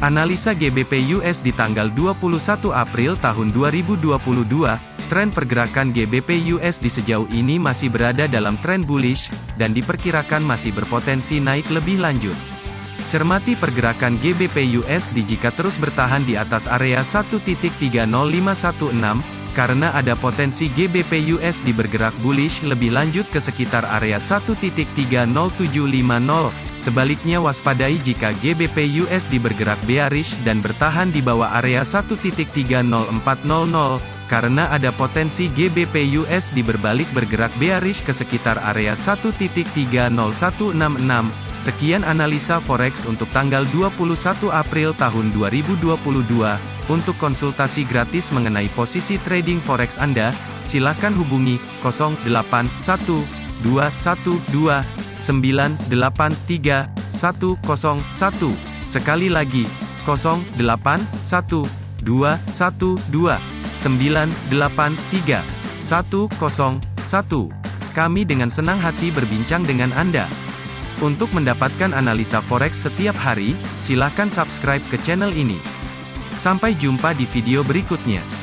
Analisa GBP US di tanggal 21 April tahun 2022, tren pergerakan GBP US di sejauh ini masih berada dalam tren bullish, dan diperkirakan masih berpotensi naik lebih lanjut. Cermati pergerakan GBP USD jika terus bertahan di atas area 1.30516, karena ada potensi GBP USD bergerak bullish lebih lanjut ke sekitar area 1.30750. Sebaliknya waspadai jika GBP USD bergerak bearish dan bertahan di bawah area 1.30400, karena ada potensi GBP USD berbalik bergerak bearish ke sekitar area 1.30166. Sekian analisa forex untuk tanggal 21 April tahun 2022. Untuk konsultasi gratis mengenai posisi trading forex Anda, silakan hubungi 081212 983 101. Sekali lagi, 081212 983 101. Kami dengan senang hati berbincang dengan Anda. Untuk mendapatkan analisa forex setiap hari, silakan subscribe ke channel ini. Sampai jumpa di video berikutnya.